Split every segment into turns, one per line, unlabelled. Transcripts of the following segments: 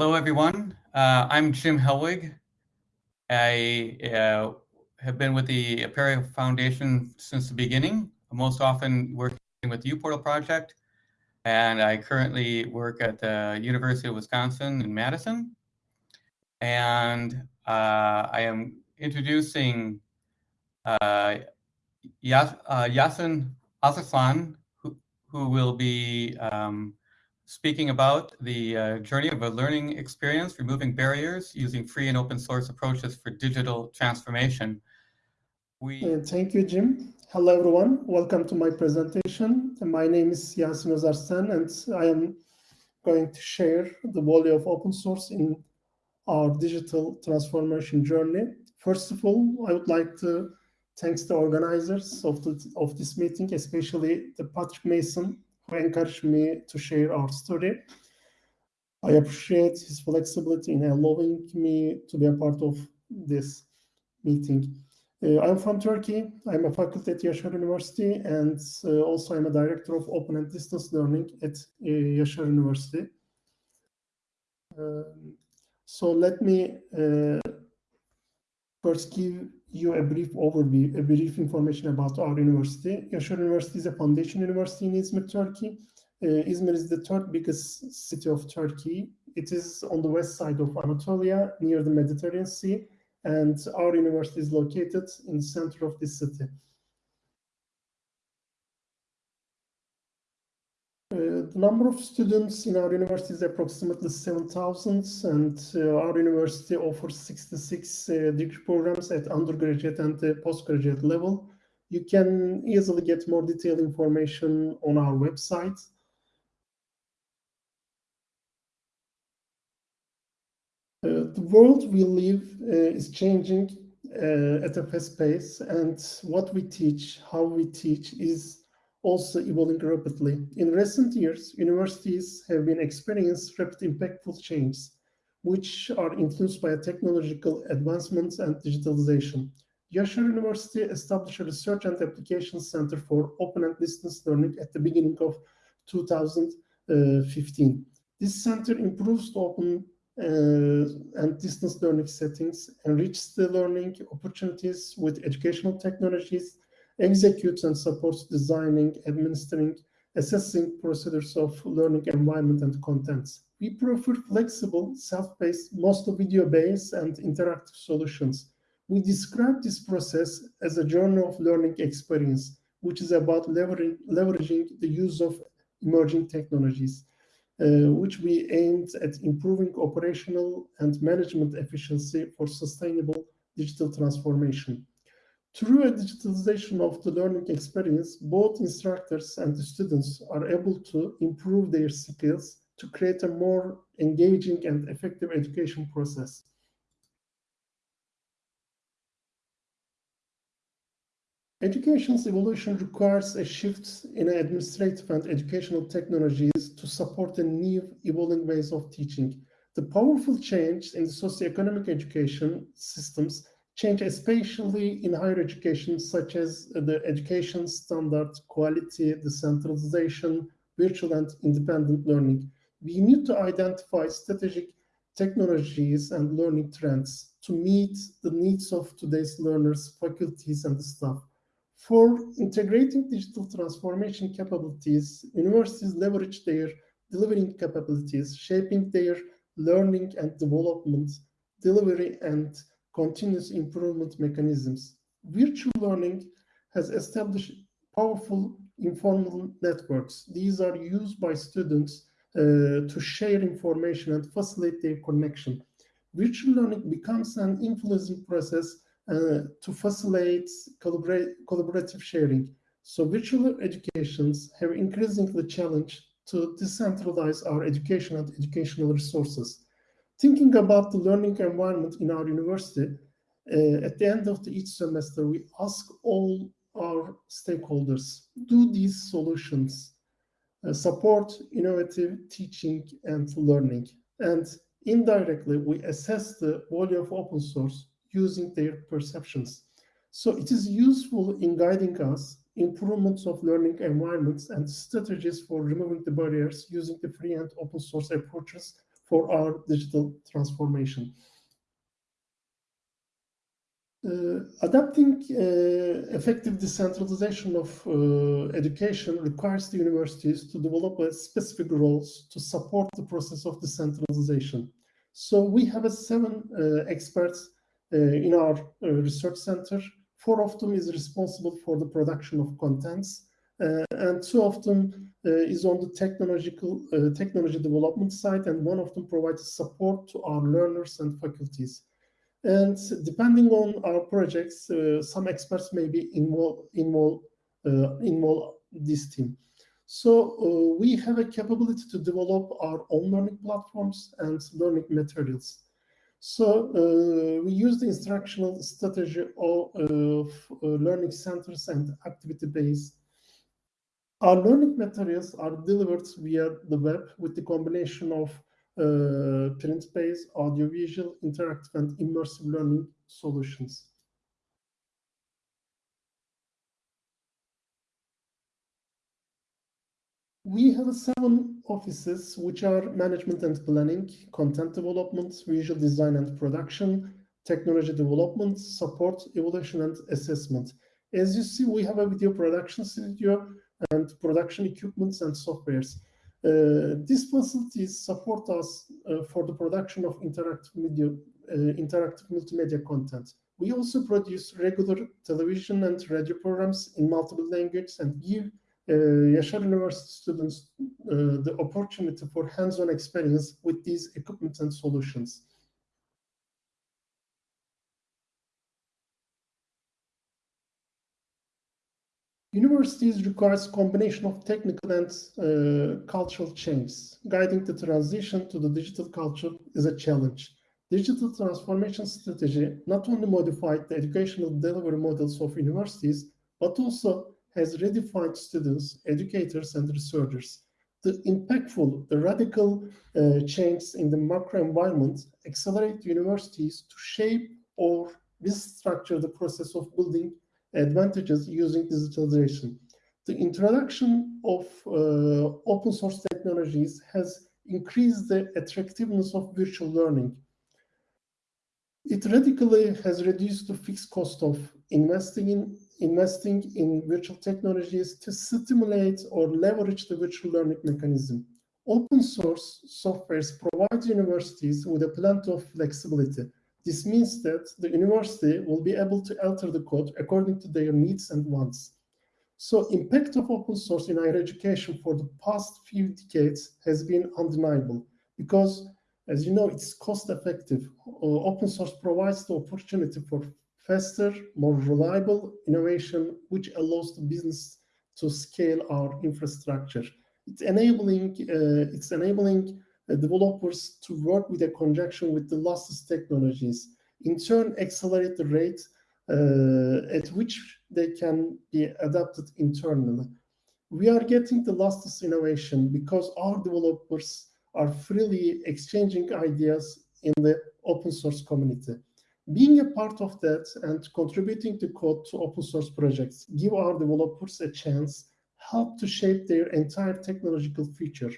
Hello, everyone. Uh, I'm Jim Helwig. I uh, have been with the Apereo Foundation since the beginning, most often working with the uPortal project, and I currently work at the University of Wisconsin in Madison. And uh, I am introducing uh, Yas uh, Yasin Özarslan, who, who will be um, speaking about the uh, journey of a learning experience, removing barriers using free and open source approaches for digital transformation.
We uh, Thank you, Jim. Hello, everyone. Welcome to my presentation. My name is Yasin Özarslan, and I am going to share the value of open source in our digital transformation journey. First of all, I would like to thank the organizers of, the, of this meeting, especially the Patrick Masson encouraged me to share our story. I appreciate his flexibility in allowing me to be a part of this meeting. Uh, I'm from Turkey. I'm a faculty at Yaşar University, and uh, also I'm a director of open and distance learning at uh, University. Um, so let me uh, first give you a brief overview, a brief information about our university. Yaşar University is a foundation university in Izmir, Turkey. Uh, Izmir is the third biggest city of Turkey. It is on the west side of Anatolia, near the Mediterranean Sea, and our university is located in the center of this city. Uh, the number of students in our university is approximately 7,000 and uh, our university offers 66 uh, degree programs at undergraduate and postgraduate level. You can easily get more detailed information on our website. Uh, the world we live uh, is changing uh, at a fast pace and what we teach, how we teach is also evolving rapidly. In recent years, universities have been experiencing rapid impactful changes, which are influenced by technological advancements and digitalization. Yaşar University established a research and application center for open and distance learning at the beginning of 2015. This center improves open uh, and distance learning settings, enriches the learning opportunities with educational technologies, executes and supports designing, administering, assessing procedures of learning environment and contents. We prefer flexible, self-paced, mostly video-based and interactive solutions. We describe this process as a journey of learning experience, which is about leveraging, leveraging the use of emerging technologies, uh, which we aimed at improving operational and management efficiency for sustainable digital transformation. Through a digitalization of the learning experience, both instructors and the students are able to improve their skills to create a more engaging and effective education process. Education's evolution requires a shift in administrative and educational technologies to support the new evolving ways of teaching. The powerful change in the socioeconomic education systems change, especially in higher education, such as the education standard, quality, decentralization, virtual and independent learning. We need to identify strategic technologies and learning trends to meet the needs of today's learners, faculties, and staff. For integrating digital transformation capabilities, universities leverage their delivering capabilities, shaping their learning and development, delivery, and continuous improvement mechanisms. Virtual learning has established powerful informal networks. These are used by students uh, to share information and facilitate their connection. Virtual learning becomes an influencing process uh, to facilitate collaborative sharing. So virtual educations have increasingly challenged to decentralize our education and educational resources. Thinking about the learning environment in our university, uh, at the end of the, each semester, we ask all our stakeholders, do these solutions uh, support innovative teaching and learning? And indirectly, we assess the value of open source using their perceptions. So it is useful in guiding us improvements of learning environments and strategies for removing the barriers using the free and open source approaches for our digital transformation. Uh, adapting uh, effective decentralization of uh, education requires the universities to develop specific roles to support the process of decentralization. So we have a seven experts in our research center. Four of them is responsible for the production of contents, and two of them is on the technological technology development side, and one of them provides support to our learners and faculties. And depending on our projects, uh, some experts may be involved uh, involve this team. So uh, we have a capability to develop our own learning platforms and learning materials. So uh, we use the instructional strategy of, of uh, learning centers and activity-based. Our learning materials are delivered via the web with the combination of uh, print-based, audiovisual, interactive, and immersive learning solutions. We have seven offices, which are management and planning, content development, visual design and production, technology development, support, evaluation, and assessment. As you see, we have a video production studio and production equipments and softwares. Uh, these facilities support us uh, for the production of interactive media, uh, interactive multimedia content. We also produce regular television and radio programs in multiple languages and give uh, University students uh, the opportunity for hands-on experience with these equipment and solutions. Universities requires combination of technical and uh, cultural changes. Guiding the transition to the digital culture is a challenge. Digital transformation strategy not only modified the educational delivery models of universities, but also has redefined students, educators, and researchers. The impactful, the radical uh, changes in the macro environment accelerate universities to shape or restructure the process of building advantages using digitalization. The introduction of uh, open source technologies has increased the attractiveness of virtual learning. It radically has reduced the fixed cost of investing in investing in virtual technologies to stimulate or leverage the virtual learning mechanism. Open source softwares provide universities with a plenty of flexibility this means that the university will be able to alter the code according to their needs and wants. So impact of open source in higher education for the past few decades has been undeniable because as you know, it's cost effective. Open source provides the opportunity for faster, more reliable innovation, which allows the business to scale our infrastructure. It's enabling, uh, it's enabling developers to work with a conjunction with the latest technologies, in turn accelerate the rate uh, at which they can be adapted internally. We are getting the latest innovation because our developers are freely exchanging ideas in the open source community. Being a part of that and contributing to code to open source projects give our developers a chance, help to shape their entire technological future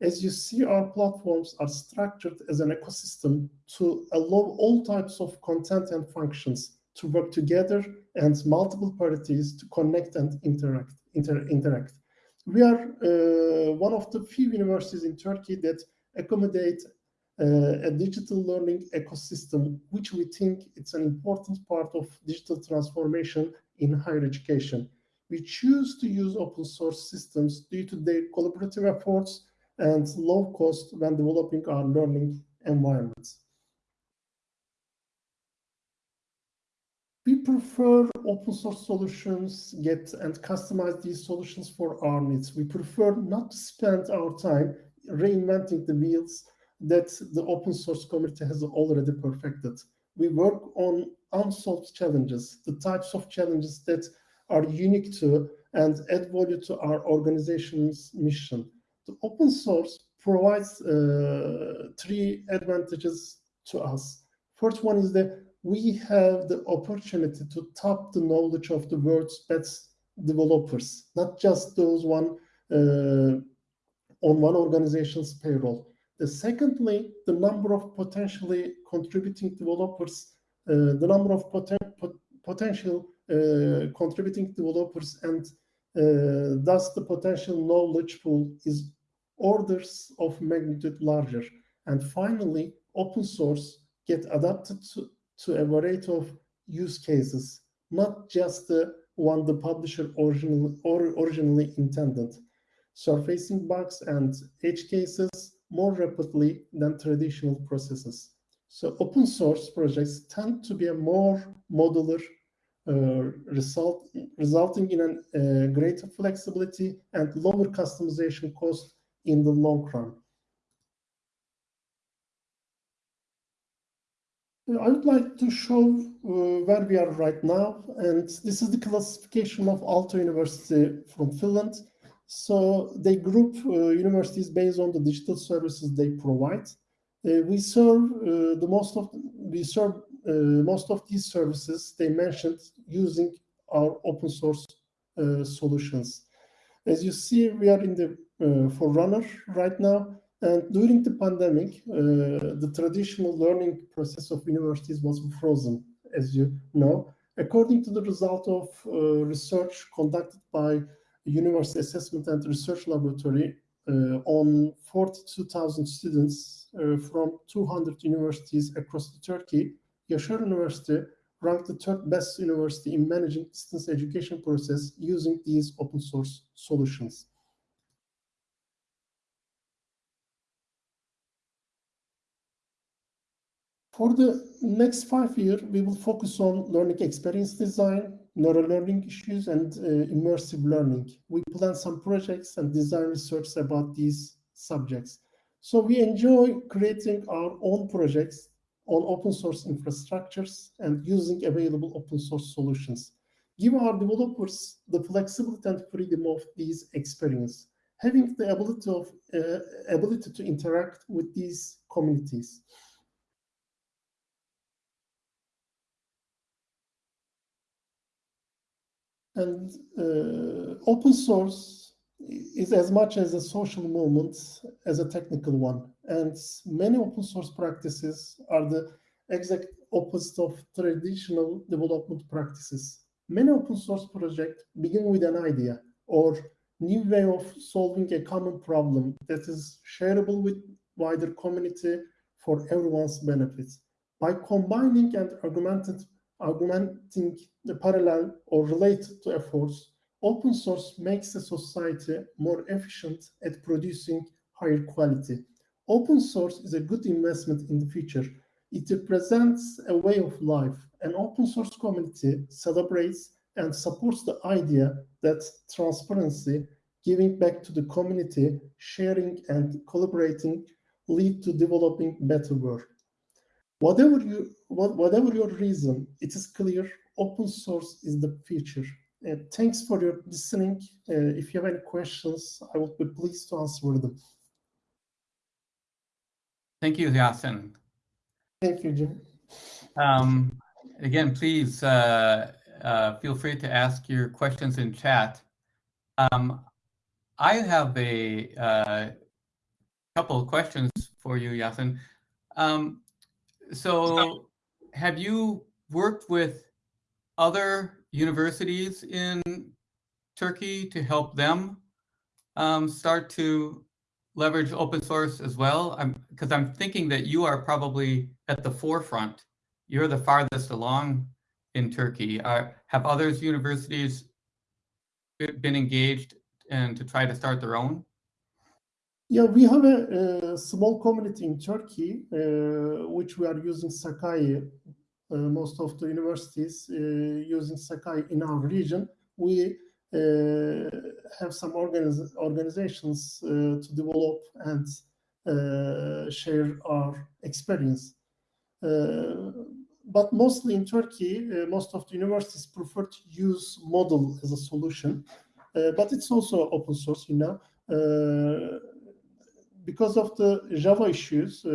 as you see, our platforms are structured as an ecosystem to allow all types of content and functions to work together and multiple parties to connect and interact. Inter interact. We are uh, one of the few universities in Turkey that accommodate uh, a digital learning ecosystem, which we think it's an important part of digital transformation in higher education. We choose to use open source systems due to their collaborative efforts and low cost when developing our learning environments. We prefer open source solutions, get and customize these solutions for our needs. We prefer not to spend our time reinventing the wheels that the open source community has already perfected. We work on unsolved challenges, the types of challenges that are unique to and add value to our organization's mission. The open source provides uh, three advantages to us. First one is that we have the opportunity to tap the knowledge of the world's best developers, not just those one uh, on one organization's payroll. The secondly, the number of potentially contributing developers, uh, the number of poten pot potential uh, contributing developers and thus the potential knowledge pool is orders of magnitude larger. And finally, open source get adapted to, to a variety of use cases, not just the one the publisher originally, or originally intended, surfacing bugs and edge cases more rapidly than traditional processes. So open source projects tend to be a more modular uh, result, resulting in a uh, greater flexibility and lower customization cost in the long run. I would like to show uh, where we are right now, and this is the classification of Aalto University from Finland. So they group uh, universities based on the digital services they provide. Uh, we serve uh, the most of we serve uh, most of these services they mentioned using our open source uh, solutions. As you see, we are in the forerunner right now, and during the pandemic, uh, the traditional learning process of universities was frozen, as you know. According to the result of uh, research conducted by University Assessment and Research Laboratory uh, on 42,000 students uh, from 200 universities across Turkey, Yaşar University ranked the third best university in managing distance education process using these open source solutions. For the next five years, we will focus on learning experience design, neural learning issues, and uh, immersive learning. We plan some projects and design research about these subjects. So we enjoy creating our own projects on open source infrastructures and using available open source solutions. Give our developers the flexibility and freedom of these experience, having the ability of uh, ability to interact with these communities. And uh, open source is as much as a social movement as a technical one. And many open source practices are the exact opposite of traditional development practices. Many open source projects begin with an idea or new way of solving a common problem that is shareable with wider community for everyone's benefit. By combining and augmenting the parallel or related to efforts, open source makes the society more efficient at producing higher quality. Open source is a good investment in the future. It represents a way of life. An open source community celebrates and supports the idea that transparency, giving back to the community, sharing and collaborating lead to developing better world. Whatever you, whatever your reason, it is clear open source is the future. Uh, thanks for your listening. Uh, if you have any questions, I would be pleased to answer them.
Thank you, Yasin.
Thank you, Jim.
Um, again, please uh, uh feel free to ask your questions in chat. Um, I have a uh, couple of questions for you, Yasin. Um, so have you worked with other universities in Turkey to help them um, start to leverage open source as well? Because I'm, I'm thinking that you are probably at the forefront. You're the farthest along in Turkey. Uh, have others universities been engaged and to try to start their own?
Yeah, we have a, a small community in Turkey, uh, which we are using Sakai. Uh, most of the universities uh, using Sakai in our region. We uh, have some organiz organizations uh, to develop and uh, share our experience. but mostly in Turkey, most of the universities prefer to use Moodle as a solution. but it's also open source, you know because of the Java issues, uh,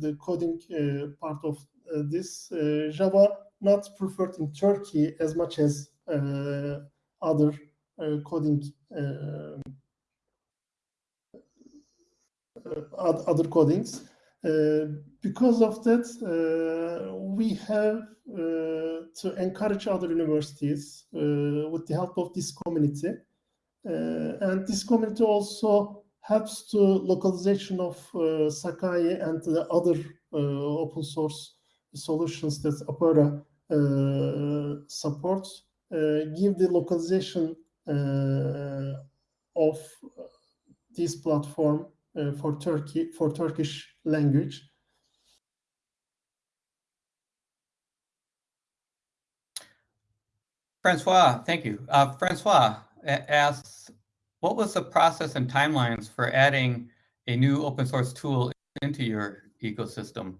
the coding uh, part of uh, this, uh, Java not preferred in Turkey as much as uh, other uh, coding other codings. because of that, we have to encourage other universities with the help of this community. and this community also helps to localization of Sakai and the other open source solutions that Apereo uh, supports, uh, give the localization uh, of this platform for Turkey for Turkish language.
Francois, thank you. Uh, Francois asks, what was the process and timelines for adding a new open source tool into your ecosystem?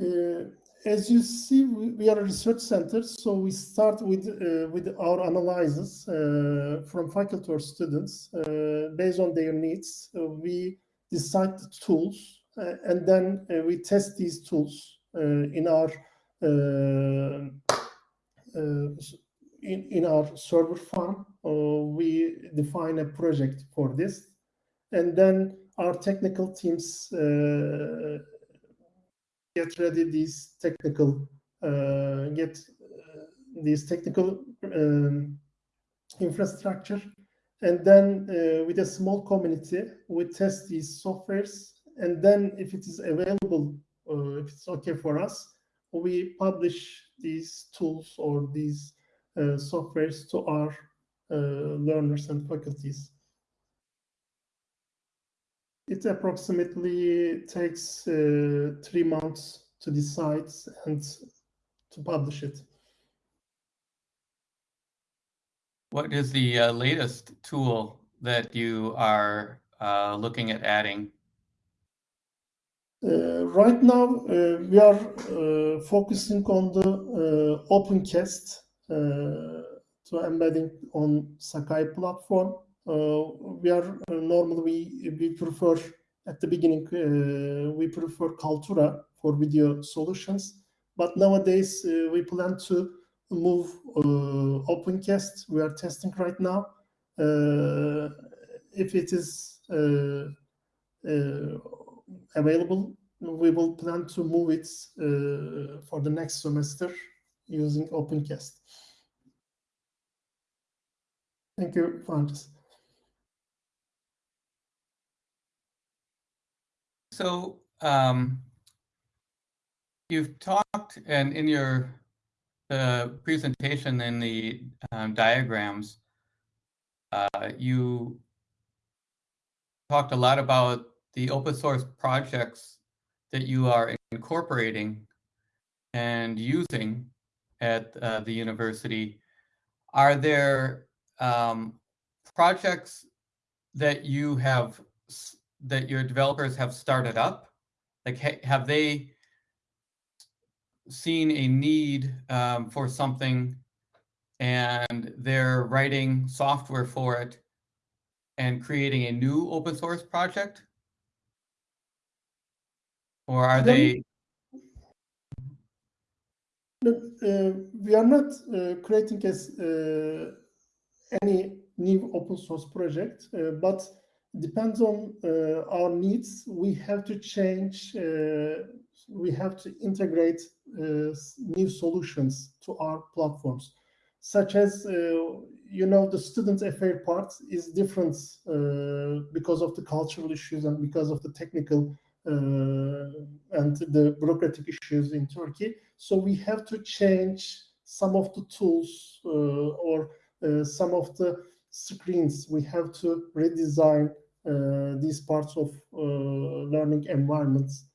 Uh, as you see, we, are a research center, so we start with uh, with our analysis uh, from faculty or students uh, based on their needs. we decide the tools, uh, and then uh, we test these tools in our in, in our server farm. we define a project for this, and then our technical teams get ready these technical uh, get uh, these technical um, infrastructure. And then uh, with a small community we test these softwares. And then if it is available uh, if it's okay for us we publish these tools or these uh, softwares to our uh, learners and faculties it approximately takes uh, three months to decide and to publish it.
What is the uh, latest tool that you are uh, looking at adding?
Uh, right now, uh, we are uh, focusing on the OpenCast to embedding on Sakai platform. Uh, we are uh, normally we, we prefer at the beginning uh, we prefer Kaltura for video solutions, but nowadays we plan to move OpenCast. We are testing right now. if it is available, we will plan to move it uh, for the next semester using OpenCast. Thank you, Francis.
So um, you've talked, and in your the presentation in the um, diagrams, uh, you talked a lot about the open source projects that you are incorporating and using at uh, the university. Are there um, projects that you have that your developers have started up? Like, have they seen a need um, for something and they're writing software for it and creating a new open source project? Or are they?
uh, we are not uh, creating as uh, any new open source project, uh, but depends on uh, our needs. We have to change, uh, we have to integrate uh, new solutions to our platforms, such as, you know, the student affair part is different because of the cultural issues and because of the technical and the bureaucratic issues in Turkey. So we have to change some of the tools or uh, some of the screens we have to redesign uh, these parts of uh, learning environments.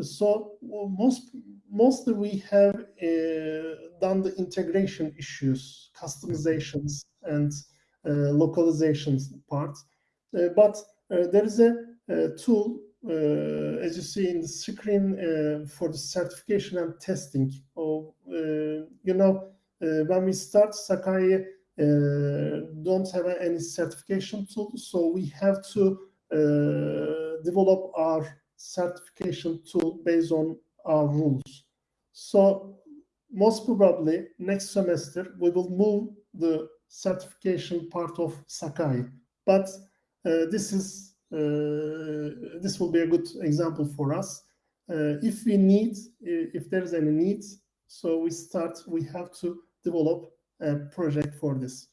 So most mostly we have uh, done the integration issues, customizations, and localizations part. but there is a, a tool uh, as you see in the screen uh, for the certification and testing. Oh, uh, you know, when we start Sakai uh, don't have any certification tool, so we have to uh, develop our certification tool based on our rules. So most probably next semester we will move the certification part of Sakai, but uh, this is uh, this will be a good example for us. Uh, if we need, if there's any need, so we start, we have to develop project for this.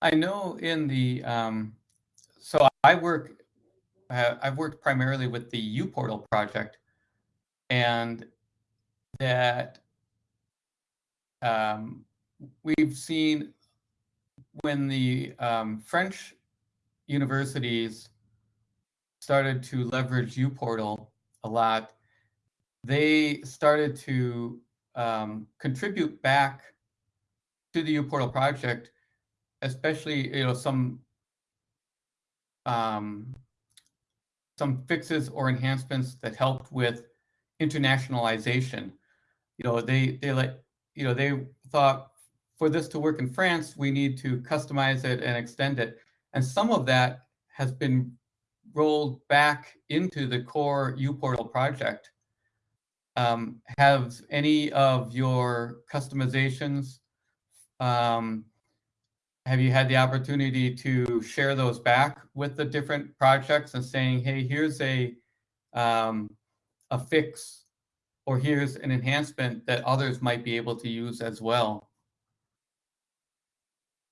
I know in the, um, so I work, uh, I've worked primarily with the uPortal project and that um, we've seen when the um, French universities started to leverage uPortal a lot, they started to um, contribute back to the uPortal project, especially you know some um, some fixes or enhancements that helped with internationalization. You know, they they like you know they thought for this to work in France, we need to customize it and extend it. And some of that has been rolled back into the core uPortal project. Um, have any of your customizations, um, have you had the opportunity to share those back with the different projects and saying, hey, here's a, um, a fix or here's an enhancement that others might be able to use as well?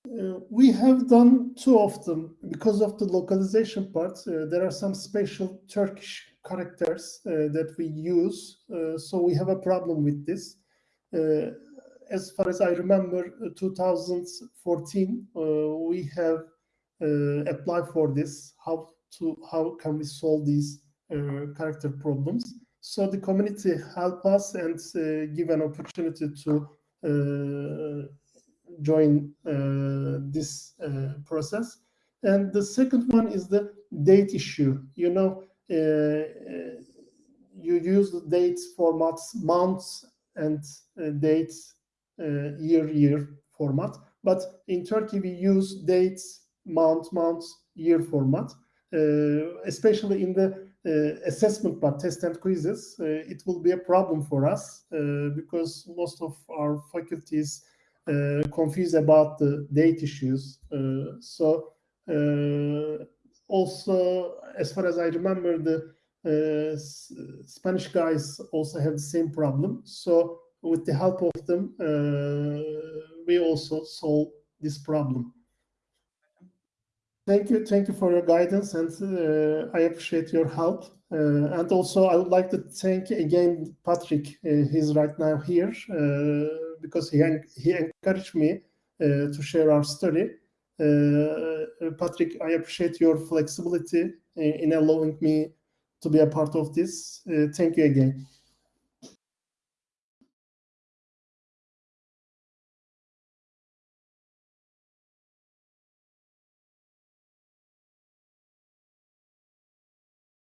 Uh, we have done two of them because of the localization part. Uh, there are some special Turkish characters uh, that we use, uh, so we have a problem with this. Uh, as far as I remember, uh, 2014, we have applied for this. How to how can we solve these character problems? So the community help us and give an opportunity to join uh, this uh, process. And the second one is the date issue. You know, uh, you use the dates formats, months and dates year year format. But in Turkey, we use dates, month, months, year format, especially in the uh, assessment but test and quizzes, uh, it will be a problem for us uh, because most of our faculties uh, confused about the date issues. Uh, so uh, also, as far as I remember, the Spanish guys also have the same problem. So with the help of them, we also solve this problem. Thank you. Thank you for your guidance, and uh, I appreciate your help. Uh, and also, I would like to thank again Patrick. Uh, he's right now here because he, he encouraged me uh, to share our story. Uh, Patrick, I appreciate your flexibility in allowing me to be a part of this. Uh, thank you again.